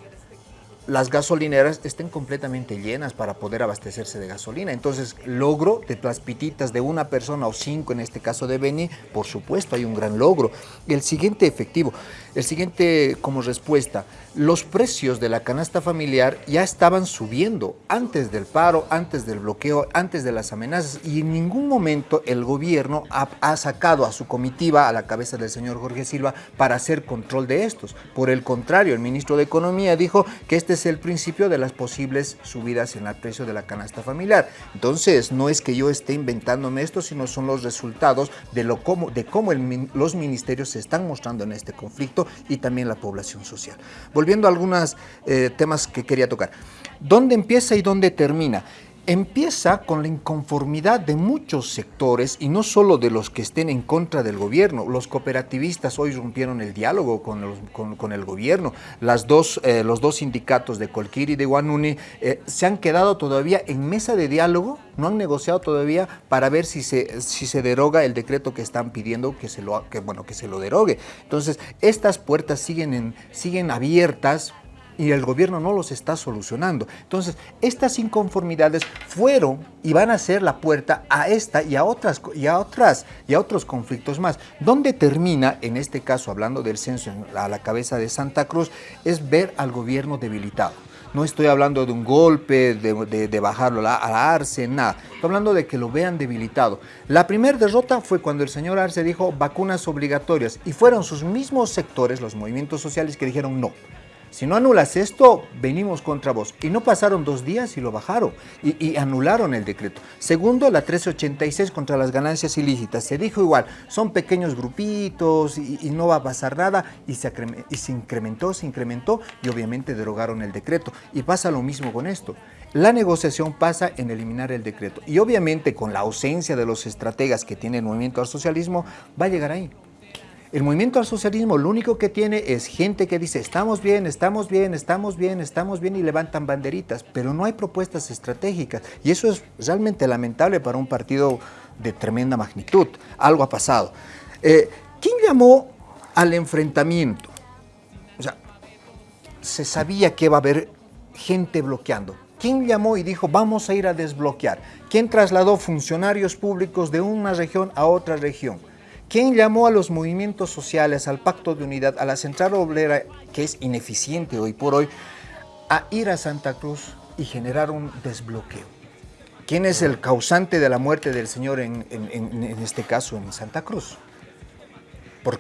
las gasolineras estén completamente llenas para poder abastecerse de gasolina. Entonces, logro de las pititas de una persona o cinco, en este caso de Beni, por supuesto hay un gran logro. El siguiente efectivo, el siguiente como respuesta, los precios de la canasta familiar ya estaban subiendo antes del paro, antes del bloqueo, antes de las amenazas y en ningún momento el gobierno ha, sacado a su comitiva, a la cabeza del señor Jorge Silva, para hacer control de estos. Por el contrario, el ministro de Economía dijo que este es el principio de las posibles subidas en el precio de la canasta familiar. Entonces, no es que yo esté inventándome esto, sino son los resultados de, lo cómo, de cómo los ministerios se están mostrando en este conflicto y también la población social volviendo a algunos eh, temas que quería tocar. ¿Dónde empieza y dónde termina? Empieza con la inconformidad de muchos sectores y no solo de los que estén en contra del gobierno. Los cooperativistas hoy rompieron el diálogo con, el gobierno. Las dos, eh, los dos sindicatos de Colquiri y de Guanuni eh, se han quedado todavía en mesa de diálogo, no han negociado todavía para ver si se, si se deroga el decreto que están pidiendo que se lo, que, bueno, que se lo derogue. Entonces, estas puertas siguen, en, siguen abiertas y el gobierno no los está solucionando. Entonces, estas inconformidades fueron y van a ser la puerta a esta y a otras y a otras y a otros conflictos más. Donde termina, en este caso hablando del censo a la cabeza de Santa Cruz, es ver al gobierno debilitado. No estoy hablando de un golpe, de, bajarlo a, la Arce, nada. Estoy hablando de que lo vean debilitado. La primera derrota fue cuando el señor Arce dijo vacunas obligatorias y fueron sus mismos sectores, los movimientos sociales, que dijeron no si no anulas esto, venimos contra vos. Y no pasaron dos días y lo bajaron y, anularon el decreto. Segundo, la 1386 contra las ganancias ilícitas. Se dijo igual, son pequeños grupitos y, no va a pasar nada y se, y se incrementó, se incrementó y obviamente derogaron el decreto. Y pasa lo mismo con esto. La negociación pasa en eliminar el decreto y obviamente con la ausencia de los estrategas que tiene el movimiento al socialismo va a llegar ahí. El movimiento al socialismo lo único que tiene es gente que dice estamos bien, estamos bien, estamos bien, estamos bien y levantan banderitas, pero no hay propuestas estratégicas y eso es realmente lamentable para un partido de tremenda magnitud. Algo ha pasado. Eh, ¿Quién llamó al enfrentamiento? O sea, se sabía que iba a haber gente bloqueando. ¿Quién llamó y dijo vamos a ir a desbloquear? ¿Quién trasladó funcionarios públicos de una región a otra región? ¿Quién llamó a los movimientos sociales, al Pacto de Unidad, a la Central Obrera, que es ineficiente hoy por hoy, a ir a Santa Cruz y generar un desbloqueo? ¿Quién es el causante de la muerte del señor en, este caso en Santa Cruz? Por,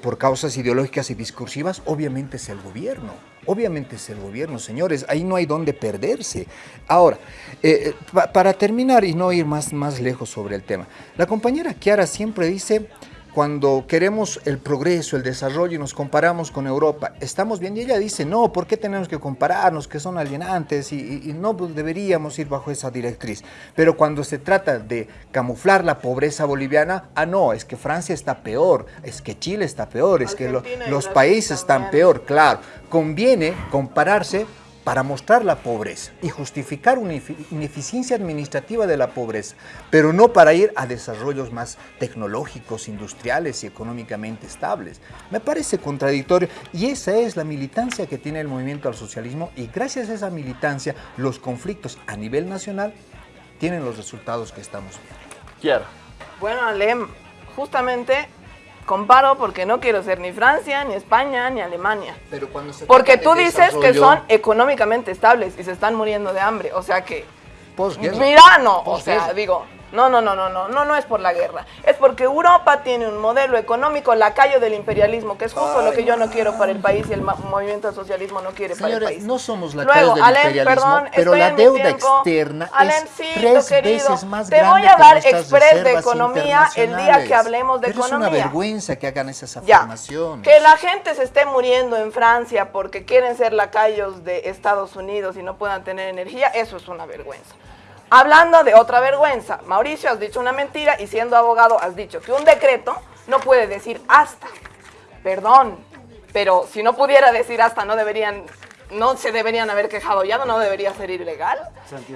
por causas ideológicas y discursivas, obviamente es el gobierno. Obviamente es el gobierno, señores, ahí no hay dónde perderse. Ahora, eh, eh, para terminar y no ir más, más lejos sobre el tema, la compañera Kiara siempre dice cuando queremos el progreso, el desarrollo y nos comparamos con Europa, estamos bien. Y ella dice, no, ¿por qué tenemos que compararnos? Que son alienantes y, no pues, deberíamos ir bajo esa directriz. Pero cuando se trata de camuflar la pobreza boliviana, ah, no, es que Francia está peor, es que Chile está peor, es que los países están peor, claro. Conviene compararse para mostrar la pobreza y justificar una ineficiencia administrativa de la pobreza, pero no para ir a desarrollos más tecnológicos, industriales y económicamente estables. Me parece contradictorio y esa es la militancia que tiene el movimiento al socialismo y gracias a esa militancia los conflictos a nivel nacional tienen los resultados que estamos viendo. Quiero. Bueno, Alem, justamente Comparo porque no quiero ser ni Francia, ni España, ni Alemania. Pero cuando se porque tú dices que son económicamente estables y se están muriendo de hambre. O sea que... Mira, no. O sea, digo, no, no, no, no, no, no, no es por la guerra. Es porque Europa tiene un modelo económico lacayo del imperialismo, que es justo lo que yo no quiero para el país y el movimiento del socialismo no quiere para el país. no somos lacayos del imperialismo, pero la deuda externa es tres veces más grande Te voy a dar expres de economía el día que hablemos de economía. es una vergüenza que hagan esas afirmaciones. que la gente se esté muriendo en Francia porque quieren ser lacayos de Estados Unidos y no puedan tener energía, eso es una vergüenza. Hablando de otra vergüenza, Mauricio, has dicho una mentira y siendo abogado has dicho que un decreto no puede decir hasta. Perdón, pero si no pudiera decir hasta, no deberían no se deberían haber quejado ya, no debería ser ilegal.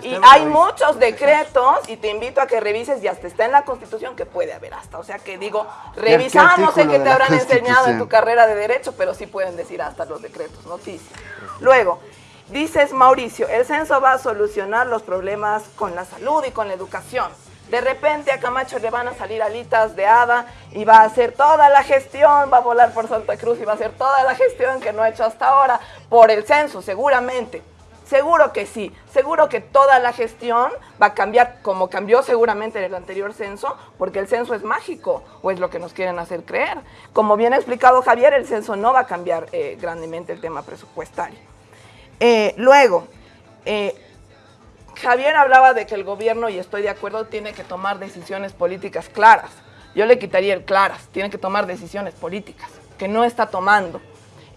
Y hay muchos decretos y te invito a que revises y hasta está en la Constitución que puede haber hasta. O sea que digo, revisamos, sé que te habrán enseñado en tu carrera de Derecho, pero sí pueden decir hasta los decretos, noticias. Luego, Dices, Mauricio, el censo va a solucionar los problemas con la salud y con la educación. De repente a Camacho le van a salir alitas de hada y va a hacer toda la gestión, va a volar por Santa Cruz y va a hacer toda la gestión que no ha hecho hasta ahora por el censo, seguramente. Seguro que sí, seguro que toda la gestión va a cambiar como cambió seguramente en el anterior censo, porque el censo es mágico, o es lo que nos quieren hacer creer. Como bien ha explicado Javier, el censo no va a cambiar eh, grandemente el tema presupuestario. Eh, luego, eh, Javier hablaba de que el gobierno, y estoy de acuerdo, tiene que tomar decisiones políticas claras. Yo le quitaría el claras, tiene que tomar decisiones políticas, que no está tomando.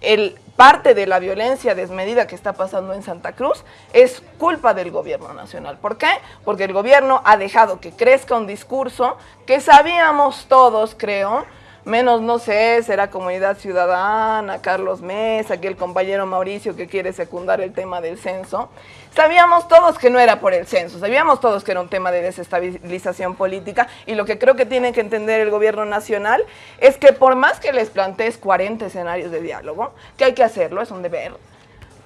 El, parte de la violencia desmedida que está pasando en Santa Cruz es culpa del gobierno nacional. ¿Por qué? Porque el gobierno ha dejado que crezca un discurso que sabíamos todos, creo, menos, no sé, será Comunidad Ciudadana, Carlos Mesa, aquí el compañero Mauricio que quiere secundar el tema del censo. Sabíamos todos que no era por el censo, sabíamos todos que era un tema de desestabilización política y lo que creo que tiene que entender el gobierno nacional es que por más que les plantees 40 escenarios de diálogo, que hay que hacerlo, es un deber,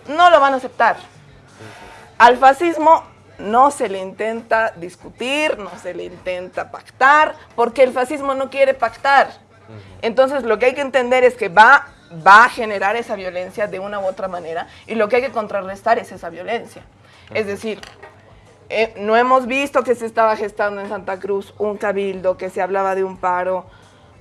no lo van a aceptar. Al fascismo no se le intenta discutir, no se le intenta pactar, porque el fascismo no quiere pactar. Entonces lo que hay que entender es que va, va a generar esa violencia de una u otra manera y lo que hay que contrarrestar es esa violencia. Es decir, eh, no hemos visto que se estaba gestando en Santa Cruz un cabildo, que se hablaba de un paro.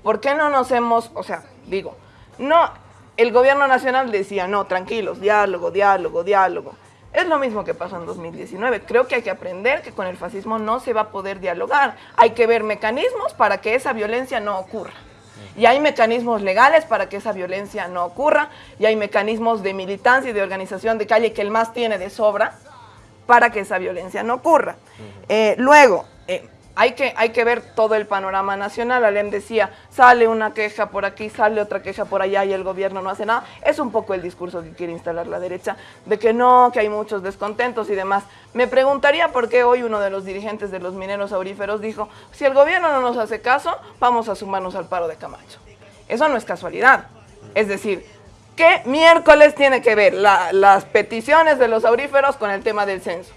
¿Por qué no nos hemos, o sea, digo, no, el gobierno nacional decía, no, tranquilos, diálogo, diálogo, diálogo. Es lo mismo que pasó en 2019. Creo que hay que aprender que con el fascismo no se va a poder dialogar. Hay que ver mecanismos para que esa violencia no ocurra. Y hay mecanismos legales para que esa violencia no ocurra, y hay mecanismos de militancia y de organización de calle que el MAS tiene de sobra para que esa violencia no ocurra. Eh, luego, hay que, hay que ver todo el panorama nacional. Alem decía, sale una queja por aquí, sale otra queja por allá y el gobierno no hace nada. Es un poco el discurso que quiere instalar la derecha, de que no, que hay muchos descontentos y demás. Me preguntaría por qué hoy uno de los dirigentes de los mineros auríferos dijo, si el gobierno no nos hace caso, vamos a sumarnos al paro de Camacho. Eso no es casualidad. Es decir, ¿qué miércoles tiene que ver las peticiones de los auríferos con el tema del censo?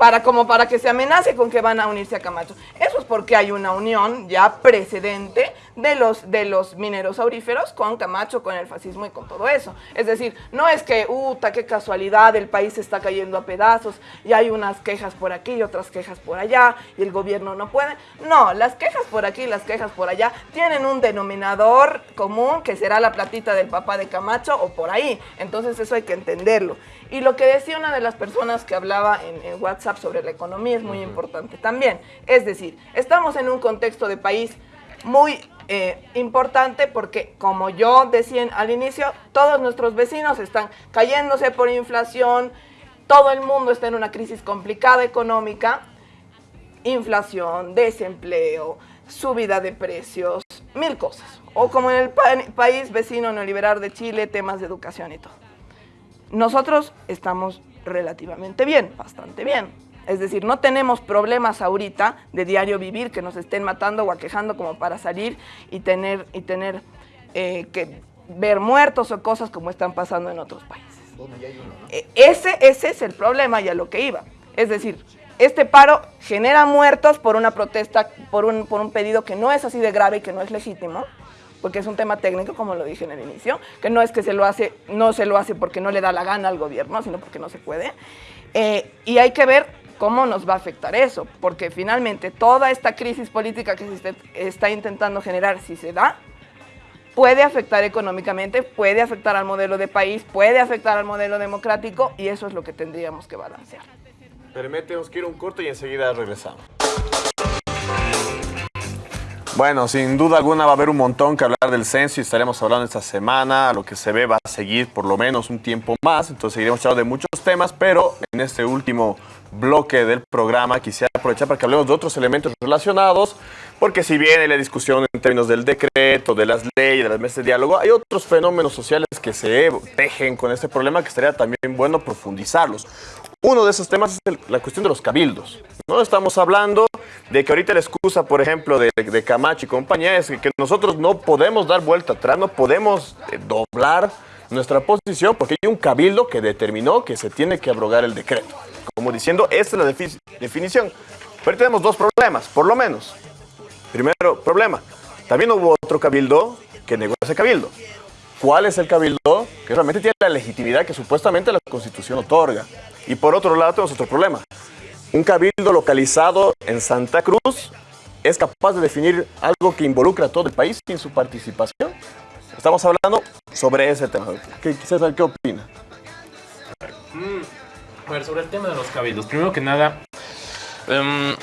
Para como para que se amenace con que van a unirse a Camacho. Eso es porque hay una unión ya precedente de los, de los mineros auríferos con Camacho, con el fascismo y con todo eso. Es decir, no es que, uta, qué casualidad, el país está cayendo a pedazos y hay unas quejas por aquí y otras quejas por allá y el gobierno no puede. No, las quejas por aquí y las quejas por allá tienen un denominador común que será la platita del papá de Camacho o por ahí. Entonces eso hay que entenderlo. Y lo que decía una de las personas que hablaba en, WhatsApp sobre la economía es muy importante también. Es decir, estamos en un contexto de país muy eh, importante porque, como yo decía al inicio, todos nuestros vecinos están cayéndose por inflación, todo el mundo está en una crisis complicada económica, inflación, desempleo, subida de precios, mil cosas. O como en el país vecino neoliberal de Chile, temas de educación y todo. Nosotros estamos relativamente bien, bastante bien. Es decir, no tenemos problemas ahorita de diario vivir que nos estén matando o aquejando como para salir y tener, y tener eh, que ver muertos o cosas como están pasando en otros países. E, ese, ese es el problema y a lo que iba. Es decir, este paro genera muertos por una protesta, por un, por un pedido que no es así de grave y que no es legítimo, porque es un tema técnico, como lo dije en el inicio, que no es que se lo hace, no se lo hace porque no le da la gana al gobierno, sino porque no se puede. Eh, y hay que ver cómo nos va a afectar eso, porque finalmente toda esta crisis política que se está intentando generar, si se da, puede afectar económicamente, puede afectar al modelo de país, puede afectar al modelo democrático y eso es lo que tendríamos que balancear. Permítemos que ir un corto y enseguida regresamos. Bueno, sin duda alguna va a haber un montón que hablar del censo y estaremos hablando esta semana. Lo que se ve va a seguir por lo menos un tiempo más, entonces seguiremos hablando de muchos temas, pero en este último bloque del programa quisiera aprovechar para que hablemos de otros elementos relacionados, porque si hay la discusión en términos del decreto, de las leyes, de las mesas de diálogo, hay otros fenómenos sociales que se tejen con este problema que estaría también bueno profundizarlos. Uno de esos temas es la cuestión de los cabildos. ¿no? Estamos hablando de que ahorita la excusa, por ejemplo, de, Camacho y compañía es que, nosotros no podemos dar vuelta atrás, no podemos eh, doblar nuestra posición porque hay un cabildo que determinó que se tiene que abrogar el decreto. Como diciendo, esta es la definición. Pero tenemos dos problemas, por lo menos. Primero problema, también hubo otro cabildo que negó ese cabildo. ¿Cuál es el cabildo que realmente tiene la legitimidad que supuestamente la Constitución otorga? Y por otro lado tenemos otro problema. Un cabildo localizado en Santa Cruz es capaz de definir algo que involucra a todo el país sin su participación. Estamos hablando sobre ese tema. ¿Qué, César, qué opina? Mm, sobre el tema de los cabildos. Primero que nada, em,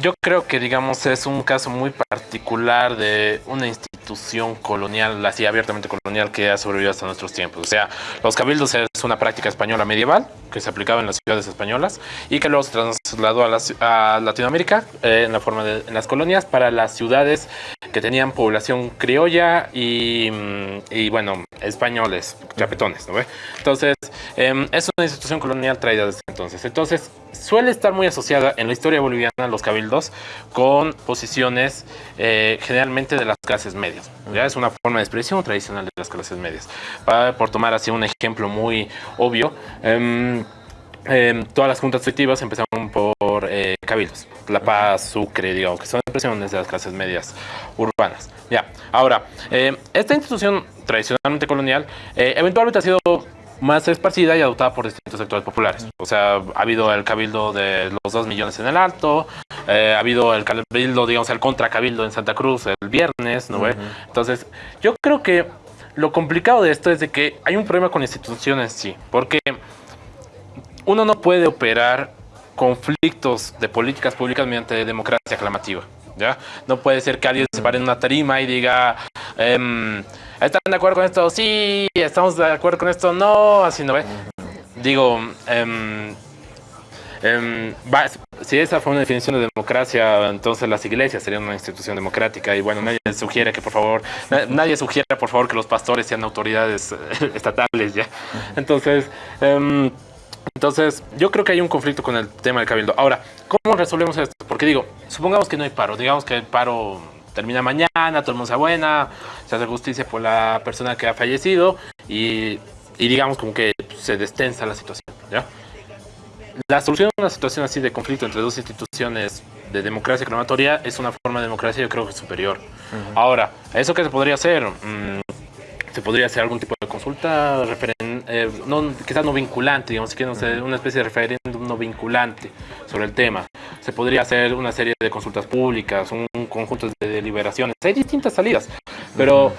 yo creo que, digamos, es un caso muy particular de una institución colonial, así abiertamente colonial, que ha sobrevivido hasta nuestros tiempos. O sea, los cabildos es una práctica española medieval que se aplicaba en las ciudades españolas y que luego se trasladó a, Latinoamérica eh, en la forma de las colonias para las ciudades que tenían población criolla y, mm, bueno, españoles, chapetones, ¿no ve? Entonces, em, es una institución colonial traída desde entonces. Entonces, suele estar muy asociada en la historia boliviana los cabildos con posiciones eh, generalmente de las clases medias. ¿ya? Es una forma de expresión tradicional de las clases medias. por tomar así un ejemplo muy obvio, em, em, todas las juntas efectivas empezaron por eh, cabildos. La Paz, Sucre, digamos, que son expresiones de las clases medias urbanas. Ya, ahora, em, esta institución tradicionalmente colonial eh, eventualmente ha sido más esparcida y adoptada por distintos sectores populares. O sea, ha habido el cabildo de los 2 millones en el alto, eh, ha habido el cabildo, digamos, el contracabildo en Santa Cruz el viernes, ¿no ve? Entonces, yo creo que lo complicado de esto es de que hay un problema con instituciones, sí, porque uno no puede operar conflictos de políticas públicas mediante democracia aclamativa. ¿ya? No puede ser que alguien se pare en una tarima y diga, em, ¿están de acuerdo con esto? Sí, estamos de acuerdo con esto, no, así no ve. Digo, eh, si esa fue una definición de democracia, entonces las iglesias serían una institución democrática y bueno, nadie sugiere que por favor, nadie sugiere por favor que los pastores sean autoridades eh, [laughs] estatales ya. Entonces, em, entonces yo creo que hay un conflicto con el tema del cabildo. Ahora, ¿cómo resolvemos esto? Porque digo, supongamos que no hay paro, digamos que el paro termina mañana, todo el mundo se buena, se hace justicia por la persona que ha fallecido y, y digamos como que se destensa la situación, ¿ya? La solución a una situación así de conflicto entre dos instituciones de democracia clamatoria es una forma de democracia yo creo que superior. Ahora, ¿eso qué se podría hacer? Mm, se podría hacer algún tipo de consulta, eh, no, quizás no vinculante, digamos, que no sé, una especie de referéndum no vinculante sobre el tema. Se podría hacer una serie de consultas públicas, un, conjunto de deliberaciones. Hay distintas salidas, pero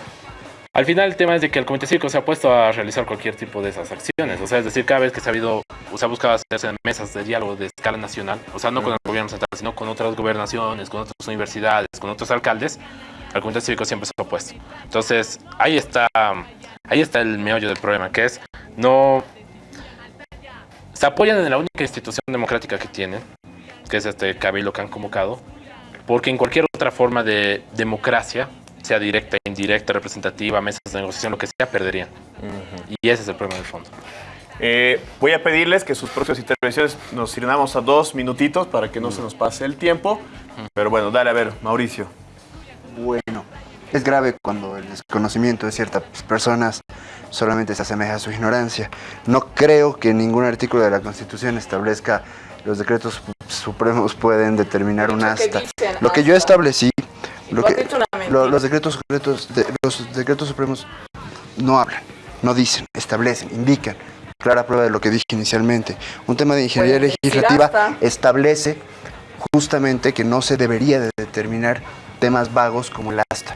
Al final el tema es de que el Comité Cívico se ha puesto a realizar cualquier tipo de esas acciones. O sea, es decir, cada vez que se ha habido, o se ha buscado hacerse mesas de diálogo de escala nacional, o sea, no con el gobierno central, sino con otras gobernaciones, con otras universidades, con otros alcaldes, el Comité Cívico siempre se ha opuesto. Entonces, ahí está, ahí está el meollo del problema, que es no... Se apoyan en la única institución democrática que tienen, que es este cabildo que han convocado, porque en cualquier otra forma de democracia, sea directa, indirecta, representativa, mesas de negociación, lo que sea, perderían. Y ese es el problema de fondo. Eh, voy a pedirles que sus próximas intervenciones nos sirvamos a dos minutitos para que no se nos pase el tiempo. Pero bueno, dale a ver, Mauricio. Bueno, es grave cuando el desconocimiento de ciertas personas solamente se asemeja a su ignorancia. No creo que ningún artículo de la Constitución establezca los decretos supremos pueden determinar un asta. Lo que yo establecí lo que, los, decretos, los decretos supremos no hablan, no dicen, establecen, indican. Clara prueba de lo que dije inicialmente. Un tema de ingeniería legislativa establece justamente que no se debería de determinar temas vagos como el asta.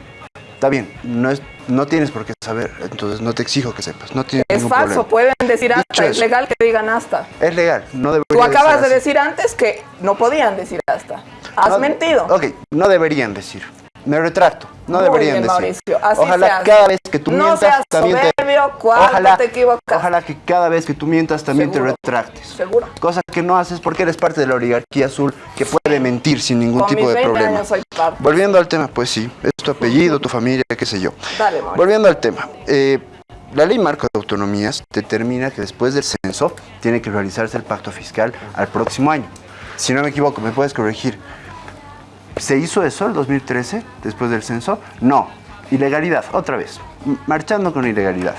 Está bien, no, es, no tienes por qué saber, entonces no te exijo que sepas. No tienes es falso, pueden decir hasta, es legal que digan hasta. Es legal, no debería Tú acabas de, decir antes que no podían decir hasta. Has mentido. Ok, no deberían decir. Me retracto. No deberían decir. Así ojalá cada vez que tú mientas también soberbio, te ojalá, te equivocas. Ojalá que cada vez que tú mientas también te retractes. Seguro. Cosa que no haces porque eres parte de la oligarquía azul que puede mentir sin ningún tipo de problema. Años soy parte. Volviendo al tema, pues sí, es tu apellido, tu familia, qué sé yo. Dale, Mauricio. Volviendo al tema. Eh, la ley marco de autonomías determina que después del censo tiene que realizarse el pacto fiscal al próximo año. Si no me equivoco, me puedes corregir. ¿Se hizo eso el 2013, después del censo? No. Ilegalidad, otra vez. Marchando con ilegalidad.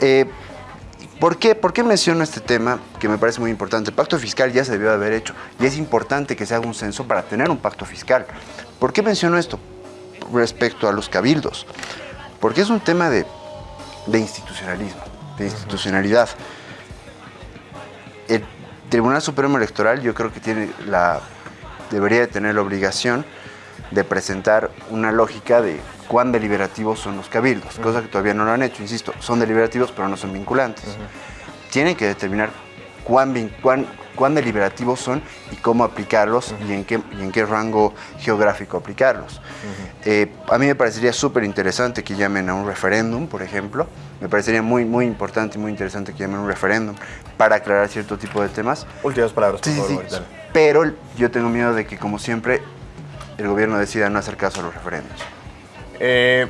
Eh, ¿Por qué? ¿Por qué menciono este tema que me parece muy importante? El pacto fiscal ya se debió haber hecho y es importante que se haga un censo para tener un pacto fiscal. ¿Por qué menciono esto respecto a los cabildos? Porque es un tema de, de institucionalismo, de institucionalidad. El Tribunal Supremo Electoral yo creo que tiene la debería de tener la obligación de presentar una lógica de cuán deliberativos son los cabildos, cosa que todavía no lo han hecho, insisto, son deliberativos pero no son vinculantes. Tienen que determinar cuán, cuán, cuán deliberativos son y cómo aplicarlos y, en qué, y en qué rango geográfico aplicarlos. Eh, a mí me parecería súper interesante que llamen a un referéndum, por ejemplo. Me parecería muy, muy importante y muy interesante que llamen a un referéndum para aclarar cierto tipo de temas. Últimas palabras, por favor. Pero yo tengo miedo de que, como siempre, el gobierno decida no hacer caso a los referéndums. Eh,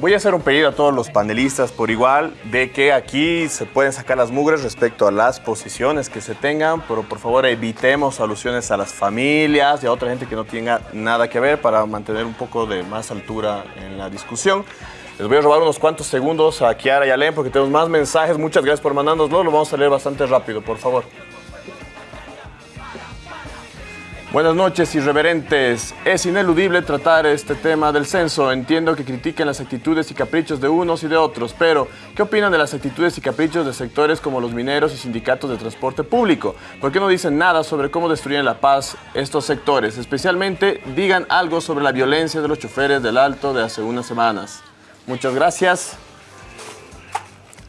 voy a hacer un pedido a todos los panelistas por igual de que aquí se pueden sacar las mugres respecto a las posiciones que se tengan, pero por favor evitemos alusiones a las familias y a otra gente que no tenga nada que ver para mantener un poco de más altura en la discusión. Les voy a robar unos cuantos segundos a Kiara y a Len porque tenemos más mensajes. Muchas gracias por mandárnoslo. Lo vamos a leer bastante rápido, por favor. Buenas noches, irreverentes. Es ineludible tratar este tema del censo. Entiendo que critiquen las actitudes y caprichos de unos y de otros, pero ¿qué opinan de las actitudes y caprichos de sectores como los mineros y sindicatos de transporte público? ¿Por qué no dicen nada sobre cómo destruyen la paz estos sectores? Especialmente digan algo sobre la violencia de los choferes del Alto de hace unas semanas. Muchas gracias.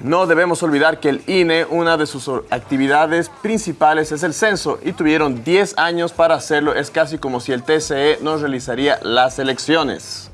No debemos olvidar que el INE, una de sus actividades principales es el censo y tuvieron 10 años para hacerlo. Es casi como si el TCE no realizaría las elecciones.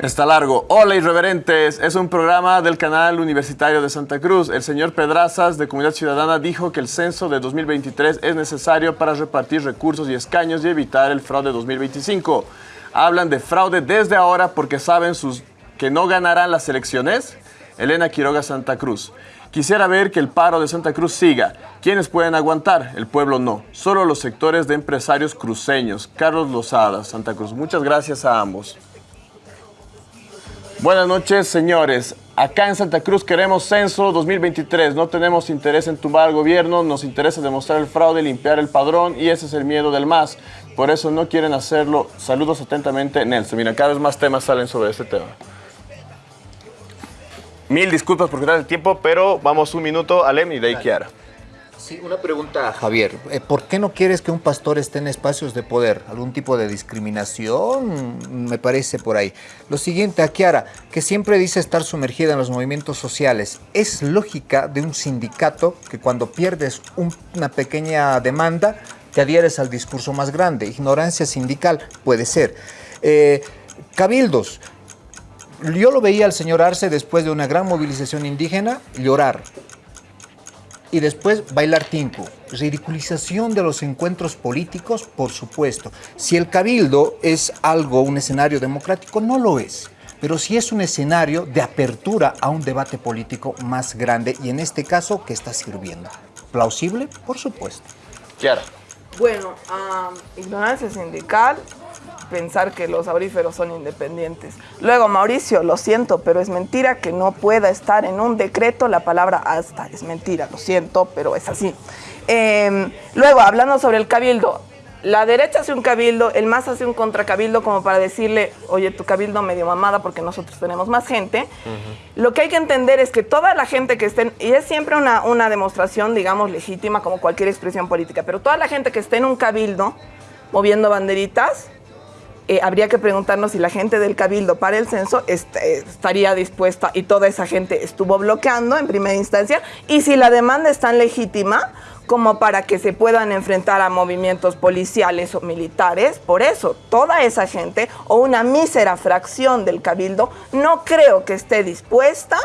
Está largo. Hola irreverentes, es un programa del canal universitario de Santa Cruz. El señor Pedrazas de Comunidad Ciudadana dijo que el censo de 2023 es necesario para repartir recursos y escaños y evitar el fraude 2025. Hablan de fraude desde ahora porque saben sus, que no ganarán las elecciones. Elena Quiroga Santa Cruz. Quisiera ver que el paro de Santa Cruz siga. ¿Quiénes pueden aguantar? El pueblo no. Solo los sectores de empresarios cruceños. Carlos Lozada, Santa Cruz. Muchas gracias a ambos. Buenas noches, señores. Acá en Santa Cruz queremos censo 2023. No tenemos interés en tumbar al gobierno, nos interesa demostrar el fraude, limpiar el padrón y ese es el miedo del MAS. Por eso no quieren hacerlo. Saludos atentamente, Nelson. Mira, cada vez más temas salen sobre este tema. Mil disculpas por quitar el tiempo, pero vamos un minuto, Alem y de ahí Kiara. Sí, una pregunta, Javier. Eh, ¿Por qué no quieres que un pastor esté en espacios de poder? ¿Algún tipo de discriminación? Me parece por ahí. Lo siguiente, a Kiara, que siempre dice estar sumergida en los movimientos sociales. ¿Es lógica de un sindicato que cuando pierdes una pequeña demanda te adhieres al discurso más grande? Ignorancia sindical puede ser. Eh, cabildos. Yo lo veía al señor Arce después de una gran movilización indígena llorar y después bailar tinku. Ridiculización de los encuentros políticos, por supuesto. Si el cabildo es algo, un escenario democrático, no lo es. Pero sí es un escenario de apertura a un debate político más grande y en este caso, ¿qué está sirviendo? ¿Plausible? Por supuesto. Claro. Bueno, ignorancia sindical, pensar que los auríferos son independientes. Luego, Mauricio, lo siento, pero es mentira que no pueda estar en un decreto la palabra hasta. Es mentira, lo siento, pero es así. Em, luego, hablando sobre el cabildo, la derecha hace un cabildo, el MAS hace un contracabildo como para decirle, oye, tu cabildo medio mamada porque nosotros tenemos más gente. Lo que hay que entender es que toda la gente que esté, y es siempre una, una demostración, digamos, legítima como cualquier expresión política, pero toda la gente que esté en un cabildo moviendo banderitas, eh, habría que preguntarnos si la gente del Cabildo para el censo estaría dispuesta y toda esa gente estuvo bloqueando en primera instancia y si la demanda es tan legítima como para que se puedan enfrentar a movimientos policiales o militares. Por eso, toda esa gente o una mísera fracción del Cabildo no creo que esté dispuesta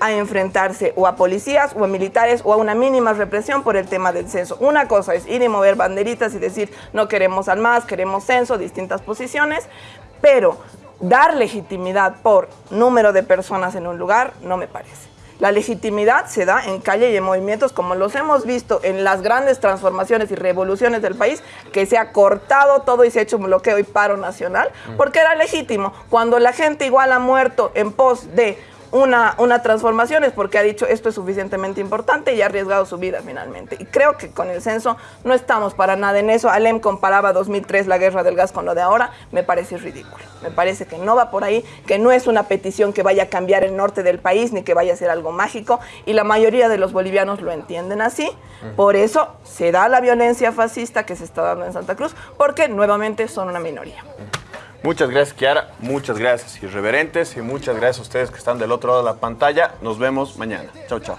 a enfrentarse o a policías o a militares o a una mínima represión por el tema del censo. Una cosa es ir y mover banderitas y decir no queremos al más, queremos censo, distintas posiciones, pero dar legitimidad por número de personas en un lugar no me parece. La legitimidad se da en calle y en movimientos como los hemos visto en las grandes transformaciones y revoluciones del país, que se ha cortado todo y se ha hecho un bloqueo y paro nacional, porque era legítimo. Cuando la gente igual ha muerto en pos de una, una transformación es porque ha dicho esto es suficientemente importante y ha arriesgado su vida finalmente. Y creo que con el censo no estamos para nada en eso. Alem comparaba 2003 la guerra del gas con lo de ahora, me parece ridículo. Me parece que no va por ahí, que no es una petición que vaya a cambiar el norte del país ni que vaya a ser algo mágico y la mayoría de los bolivianos lo entienden así. Por eso se da la violencia fascista que se está dando en Santa Cruz, porque nuevamente son una minoría. Muchas gracias, Kiara. Muchas gracias, irreverentes. Y muchas gracias a ustedes que están del otro lado de la pantalla. Nos vemos mañana. Chao, chao.